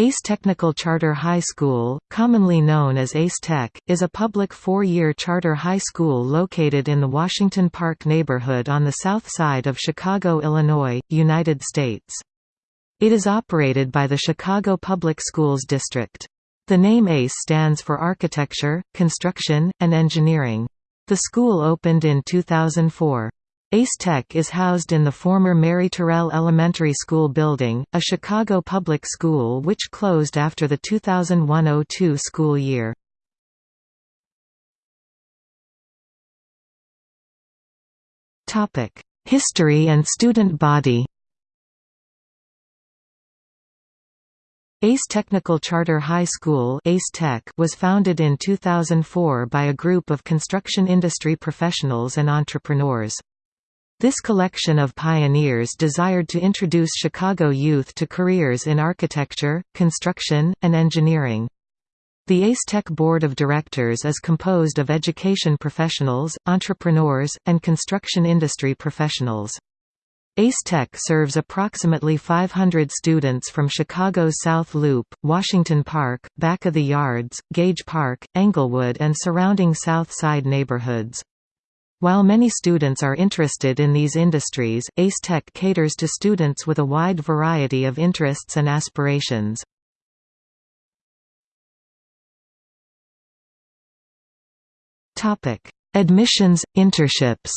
ACE Technical Charter High School, commonly known as ACE Tech, is a public four-year charter high school located in the Washington Park neighborhood on the south side of Chicago, Illinois, United States. It is operated by the Chicago Public Schools District. The name ACE stands for Architecture, Construction, and Engineering. The school opened in 2004. Ace Tech is housed in the former Mary Terrell Elementary School building, a Chicago public school which closed after the 2001–02 school year. History and student body ACE Technical Charter High School ACE Tech was founded in 2004 by a group of construction industry professionals and entrepreneurs. This collection of pioneers desired to introduce Chicago youth to careers in architecture, construction, and engineering. The ACE Tech Board of Directors is composed of education professionals, entrepreneurs, and construction industry professionals. ACE Tech serves approximately 500 students from Chicago's South Loop, Washington Park, Back of the Yards, Gage Park, Englewood and surrounding South Side neighborhoods. While many students are interested in these industries, ACE Tech caters to students with a wide variety of interests and aspirations. Admissions, internships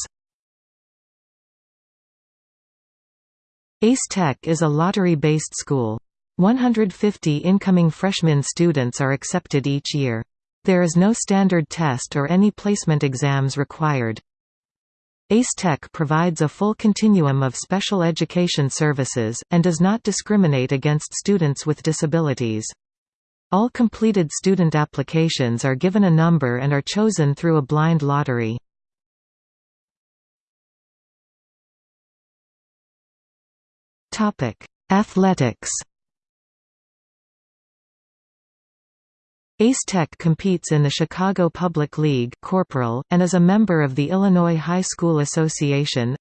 ACE Tech is a lottery-based school. 150 incoming freshman students are accepted each year. There is no standard test or any placement exams required. ACE Tech provides a full continuum of special education services, and does not discriminate against students with disabilities. All completed student applications are given a number and are chosen through a blind lottery. Athletics Ace Tech competes in the Chicago Public League Corporal, and is a member of the Illinois High School Association.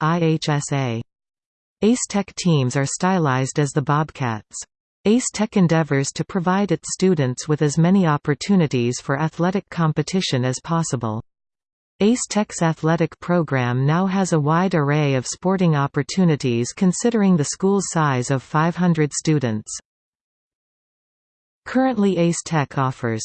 Ace Tech teams are stylized as the Bobcats. Ace Tech endeavors to provide its students with as many opportunities for athletic competition as possible. Ace Tech's athletic program now has a wide array of sporting opportunities considering the school's size of 500 students. Currently Ace Tech offers